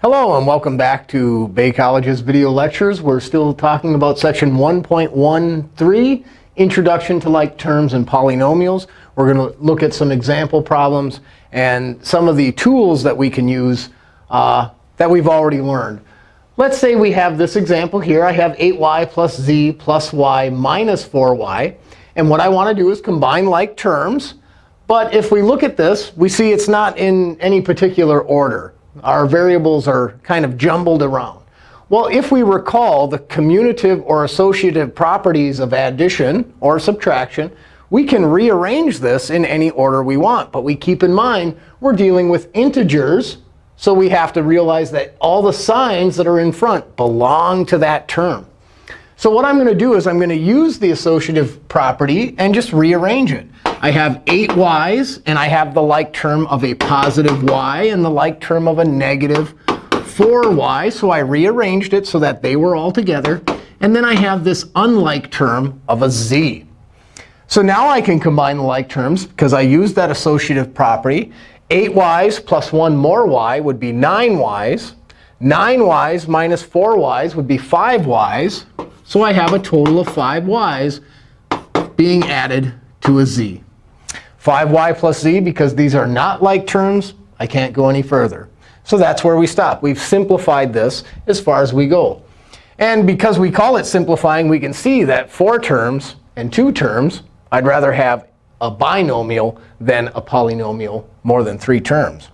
Hello, and welcome back to Bay College's video lectures. We're still talking about section 1.13, Introduction to Like Terms and Polynomials. We're going to look at some example problems and some of the tools that we can use uh, that we've already learned. Let's say we have this example here. I have 8y plus z plus y minus 4y. And what I want to do is combine like terms. But if we look at this, we see it's not in any particular order. Our variables are kind of jumbled around. Well, if we recall the commutative or associative properties of addition or subtraction, we can rearrange this in any order we want. But we keep in mind we're dealing with integers. So we have to realize that all the signs that are in front belong to that term. So what I'm going to do is I'm going to use the associative property and just rearrange it. I have 8 y's, and I have the like term of a positive y and the like term of a negative 4y. So I rearranged it so that they were all together. And then I have this unlike term of a z. So now I can combine the like terms because I used that associative property. 8y's plus 1 more y would be 9y's. 9y's minus 4y's would be 5y's. So I have a total of 5y's being added to a z. 5y plus z, because these are not like terms, I can't go any further. So that's where we stop. We've simplified this as far as we go. And because we call it simplifying, we can see that four terms and two terms, I'd rather have a binomial than a polynomial more than three terms.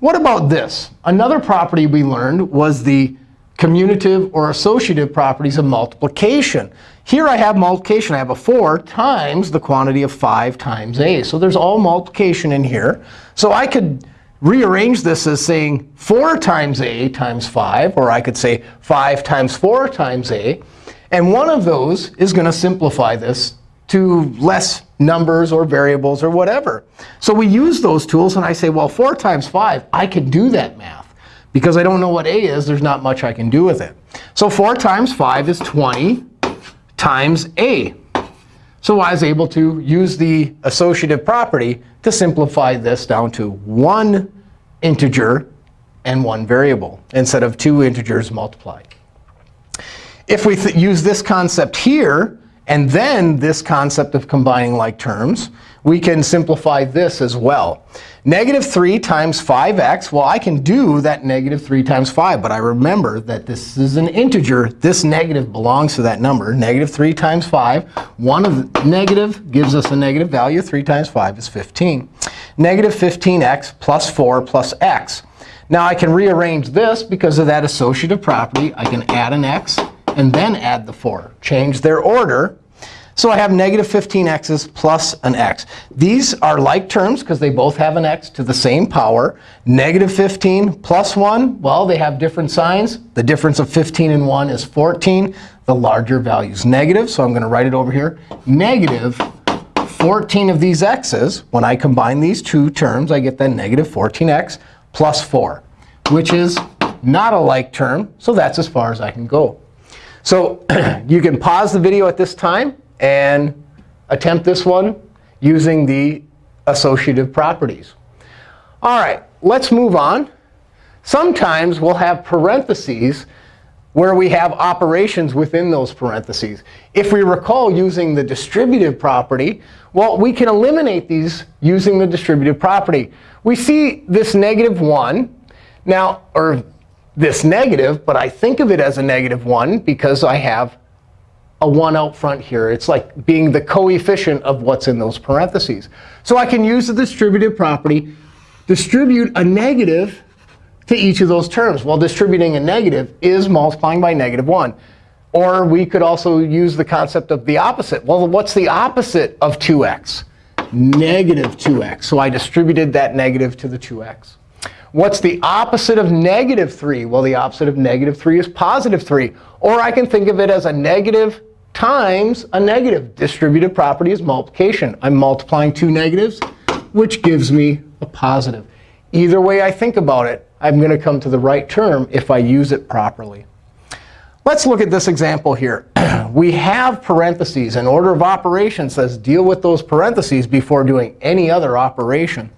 What about this? Another property we learned was the commutative or associative properties of multiplication. Here I have multiplication. I have a 4 times the quantity of 5 times a. So there's all multiplication in here. So I could rearrange this as saying 4 times a times 5. Or I could say 5 times 4 times a. And one of those is going to simplify this to less numbers or variables or whatever. So we use those tools. And I say, well, 4 times 5, I can do that math. Because I don't know what a is, there's not much I can do with it. So 4 times 5 is 20 times a. So I was able to use the associative property to simplify this down to one integer and one variable instead of two integers multiplied. If we use this concept here and then this concept of combining like terms, we can simplify this as well. Negative 3 times 5x, well, I can do that negative 3 times 5. But I remember that this is an integer. This negative belongs to that number. Negative 3 times 5. 1 of the negative gives us a negative value. 3 times 5 is 15. Negative 15x plus 4 plus x. Now I can rearrange this because of that associative property. I can add an x and then add the 4. Change their order. So I have negative 15x's plus an x. These are like terms because they both have an x to the same power. Negative 15 plus 1, well, they have different signs. The difference of 15 and 1 is 14. The larger value is negative. So I'm going to write it over here. Negative 14 of these x's. When I combine these two terms, I get then negative 14x plus 4, which is not a like term. So that's as far as I can go. So you can pause the video at this time and attempt this one using the associative properties. All right, let's move on. Sometimes we'll have parentheses where we have operations within those parentheses. If we recall using the distributive property, well, we can eliminate these using the distributive property. We see this negative 1 now, or this negative, but I think of it as a negative 1 because I have a 1 out front here. It's like being the coefficient of what's in those parentheses. So I can use the distributive property, distribute a negative to each of those terms. Well, distributing a negative is multiplying by negative 1. Or we could also use the concept of the opposite. Well, what's the opposite of 2x? Negative 2x. So I distributed that negative to the 2x. What's the opposite of negative 3? Well, the opposite of negative 3 is positive 3. Or I can think of it as a negative times a negative. Distributive property is multiplication. I'm multiplying two negatives, which gives me a positive. Either way I think about it, I'm going to come to the right term if I use it properly. Let's look at this example here. we have parentheses. An order of operations says deal with those parentheses before doing any other operation.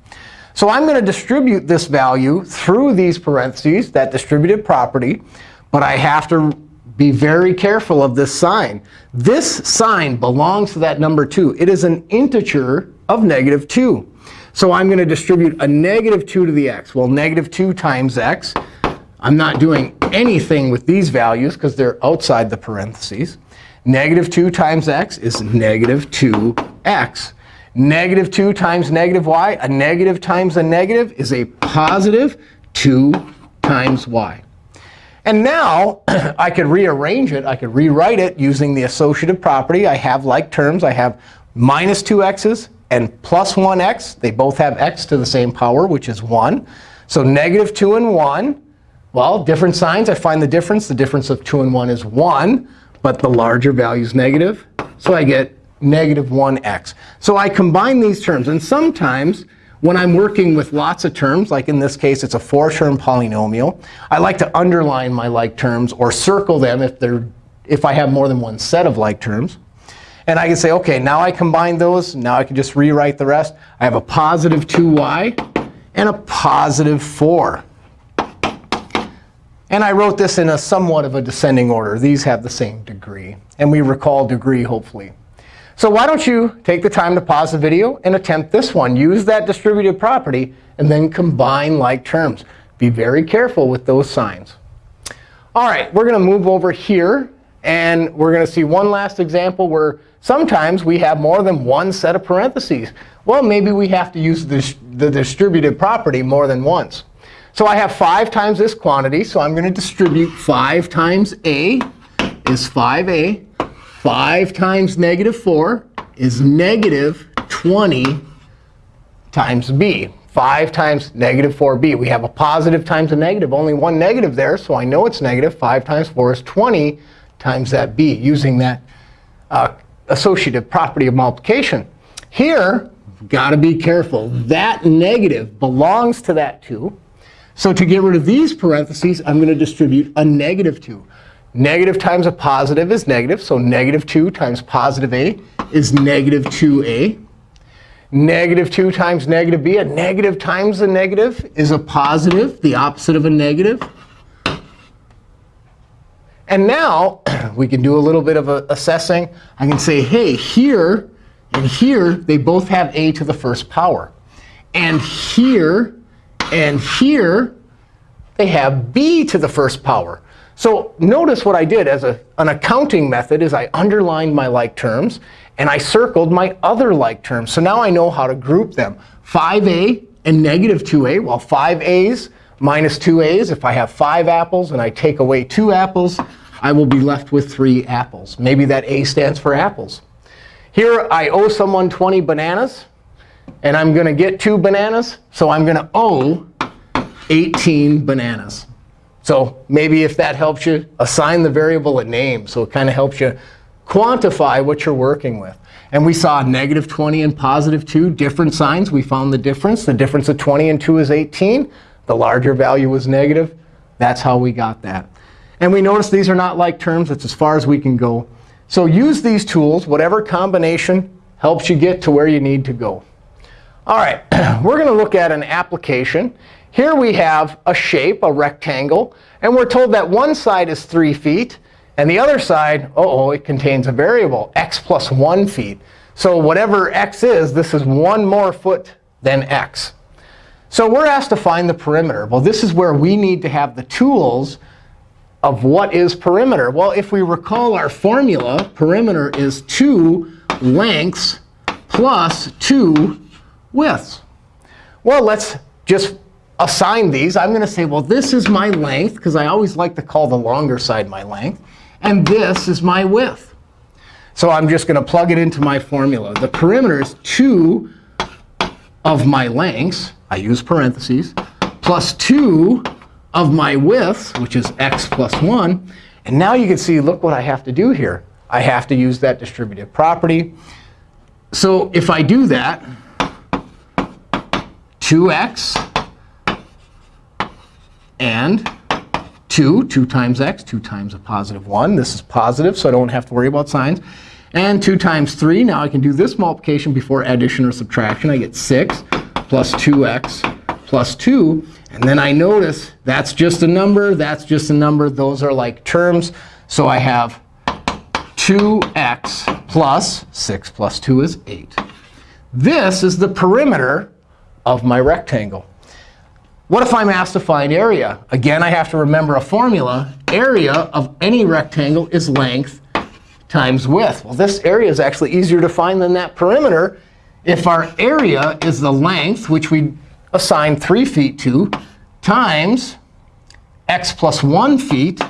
So I'm going to distribute this value through these parentheses, that distributive property. But I have to be very careful of this sign. This sign belongs to that number 2. It is an integer of negative 2. So I'm going to distribute a negative 2 to the x. Well, negative 2 times x. I'm not doing anything with these values because they're outside the parentheses. Negative 2 times x is negative 2x. Negative 2 times negative y, a negative times a negative is a positive 2 times y. And now I could rearrange it. I could rewrite it using the associative property. I have like terms. I have minus 2x's and plus 1x. They both have x to the same power, which is 1. So negative 2 and 1. Well, different signs. I find the difference. The difference of 2 and 1 is 1. But the larger value is negative. So I get negative 1x. So I combine these terms. And sometimes when I'm working with lots of terms, like in this case, it's a four-term polynomial, I like to underline my like terms or circle them if, they're, if I have more than one set of like terms. And I can say, OK, now I combine those. Now I can just rewrite the rest. I have a positive 2y and a positive 4. And I wrote this in a somewhat of a descending order. These have the same degree. And we recall degree, hopefully. So why don't you take the time to pause the video and attempt this one. Use that distributive property and then combine like terms. Be very careful with those signs. All right, we're going to move over here. And we're going to see one last example where sometimes we have more than one set of parentheses. Well, maybe we have to use the, the distributive property more than once. So I have 5 times this quantity. So I'm going to distribute 5 times a is 5a 5 times negative 4 is negative 20 times b. 5 times negative 4b. We have a positive times a negative. Only one negative there, so I know it's negative. 5 times 4 is 20 times that b, using that uh, associative property of multiplication. Here, got to be careful. That negative belongs to that 2. So to get rid of these parentheses, I'm going to distribute a negative 2. Negative times a positive is negative. So negative 2 times positive a is negative 2a. Negative 2 times negative b, a negative times a negative is a positive, the opposite of a negative. And now we can do a little bit of assessing. I can say, hey, here and here, they both have a to the first power. And here and here, they have b to the first power. So notice what I did as a, an accounting method is I underlined my like terms, and I circled my other like terms. So now I know how to group them. 5a and negative 2a. Well, 5a's minus 2a's. If I have 5 apples and I take away 2 apples, I will be left with 3 apples. Maybe that a stands for apples. Here, I owe someone 20 bananas. And I'm going to get 2 bananas. So I'm going to owe 18 bananas. So maybe if that helps you, assign the variable a name. So it kind of helps you quantify what you're working with. And we saw negative 20 and positive 2, different signs. We found the difference. The difference of 20 and 2 is 18. The larger value was negative. That's how we got that. And we notice these are not like terms. It's as far as we can go. So use these tools. Whatever combination helps you get to where you need to go. All right, we're going to look at an application. Here we have a shape, a rectangle. And we're told that one side is 3 feet. And the other side, uh oh, it contains a variable, x plus 1 feet. So whatever x is, this is one more foot than x. So we're asked to find the perimeter. Well, this is where we need to have the tools of what is perimeter. Well, if we recall our formula, perimeter is 2 lengths plus 2 widths. Well, let's just assign these, I'm going to say, well, this is my length, because I always like to call the longer side my length. And this is my width. So I'm just going to plug it into my formula. The perimeter is 2 of my lengths, I use parentheses, plus 2 of my widths, which is x plus 1. And now you can see, look what I have to do here. I have to use that distributive property. So if I do that, 2x and 2, 2 times x, 2 times a positive 1. This is positive, so I don't have to worry about signs. And 2 times 3. Now I can do this multiplication before addition or subtraction. I get 6 plus 2x plus 2. And then I notice that's just a number, that's just a number. Those are like terms. So I have 2x plus 6 plus 2 is 8. This is the perimeter of my rectangle. What if I'm asked to find area? Again, I have to remember a formula. Area of any rectangle is length times width. Well, this area is actually easier to find than that perimeter. If our area is the length, which we assign 3 feet to, times x plus 1 feet,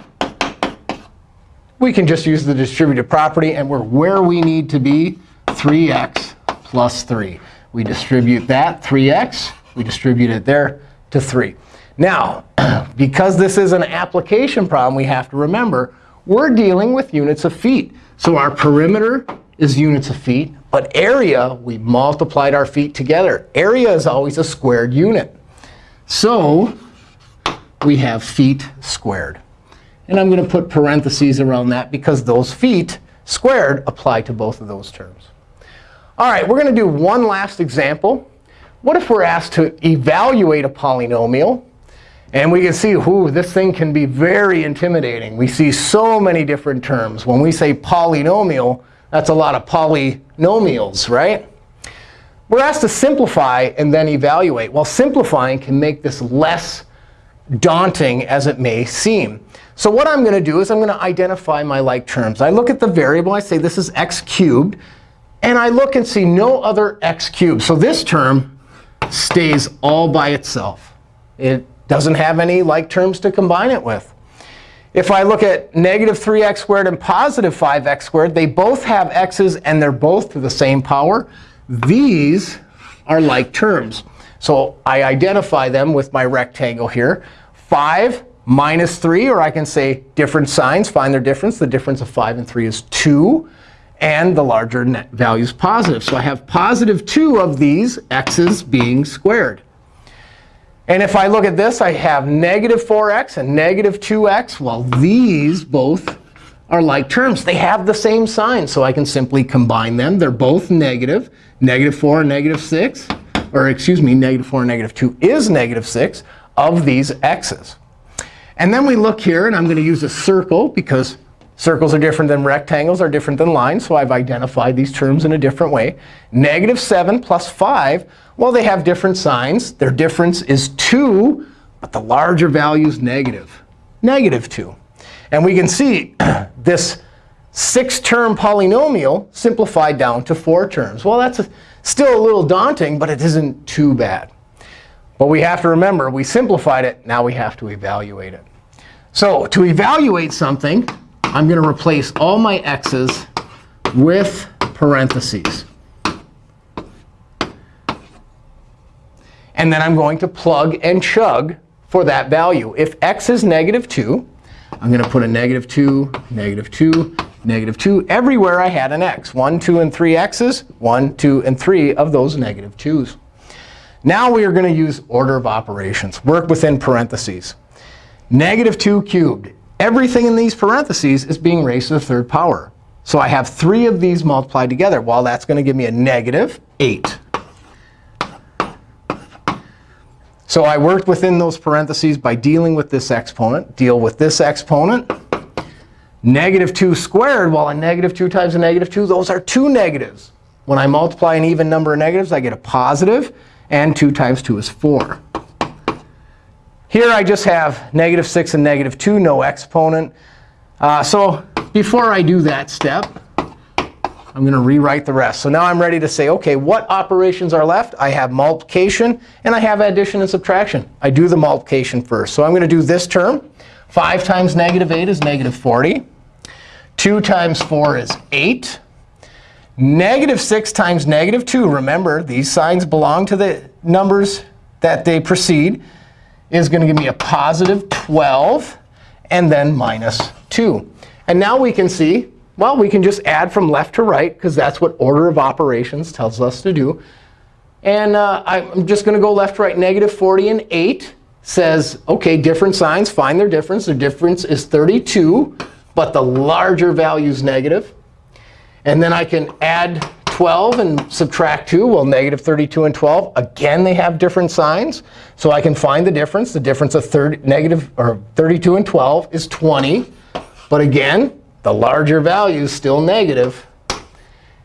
we can just use the distributive property. And we're where we need to be, 3x plus 3. We distribute that, 3x. We distribute it there to 3. Now, because this is an application problem, we have to remember we're dealing with units of feet. So our perimeter is units of feet. But area, we multiplied our feet together. Area is always a squared unit. So we have feet squared. And I'm going to put parentheses around that because those feet squared apply to both of those terms. All right, we're going to do one last example. What if we're asked to evaluate a polynomial? And we can see, ooh, this thing can be very intimidating. We see so many different terms. When we say polynomial, that's a lot of polynomials, right? We're asked to simplify and then evaluate. Well, simplifying can make this less daunting as it may seem. So what I'm going to do is I'm going to identify my like terms. I look at the variable. I say this is x cubed. And I look and see no other x cubed. So this term stays all by itself. It doesn't have any like terms to combine it with. If I look at negative 3x squared and positive 5x squared, they both have x's, and they're both to the same power. These are like terms. So I identify them with my rectangle here. 5 minus 3, or I can say different signs, find their difference. The difference of 5 and 3 is 2. And the larger net value is positive. So I have positive 2 of these x's being squared. And if I look at this, I have negative 4x and negative 2x. Well, these both are like terms. They have the same sign, so I can simply combine them. They're both negative. Negative 4 and negative 6, or excuse me, negative 4 and negative 2 is negative 6 of these x's. And then we look here, and I'm going to use a circle because circles are different than rectangles, are different than lines. So I've identified these terms in a different way. Negative 7 plus 5 well, they have different signs. Their difference is 2, but the larger value is negative, negative 2. And we can see this six-term polynomial simplified down to four terms. Well, that's a, still a little daunting, but it isn't too bad. But we have to remember, we simplified it. Now we have to evaluate it. So to evaluate something, I'm going to replace all my x's with parentheses. And then I'm going to plug and chug for that value. If x is negative 2, I'm going to put a negative 2, negative 2, negative 2 everywhere I had an x. 1, 2, and 3 x's, 1, 2, and 3 of those negative 2's. Now we are going to use order of operations, work within parentheses. Negative 2 cubed. Everything in these parentheses is being raised to the third power. So I have three of these multiplied together. Well, that's going to give me a negative 8. So I worked within those parentheses by dealing with this exponent. Deal with this exponent. Negative 2 squared, well, a negative 2 times a negative 2, those are two negatives. When I multiply an even number of negatives, I get a positive, and 2 times 2 is 4. Here I just have negative 6 and negative 2, no exponent. Uh, so before I do that step, I'm going to rewrite the rest. So now I'm ready to say, OK, what operations are left? I have multiplication, and I have addition and subtraction. I do the multiplication first. So I'm going to do this term. 5 times negative 8 is negative 40. 2 times 4 is 8. Negative 6 times negative 2, remember, these signs belong to the numbers that they precede, is going to give me a positive 12, and then minus 2. And now we can see well, we can just add from left to right, because that's what order of operations tells us to do. And uh, I'm just going to go left, to right. Negative 40 and 8 says, OK, different signs. Find their difference. Their difference is 32, but the larger value is negative. And then I can add 12 and subtract 2, well, negative 32 and 12, again, they have different signs. So I can find the difference. The difference of 30, negative, or 32 and 12 is 20. But again, the larger value is still negative.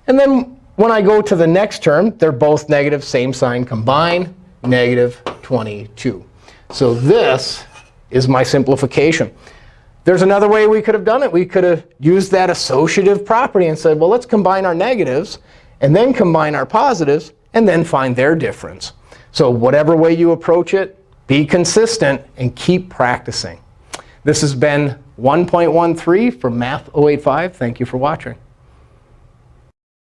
And then when I go to the next term, they're both negative, same sign combine, negative 22. So this is my simplification. There's another way we could have done it. We could have used that associative property and said, well, let's combine our negatives and then combine our positives and then find their difference. So whatever way you approach it, be consistent and keep practicing. This has been 1.13 from Math 085. Thank you for watching.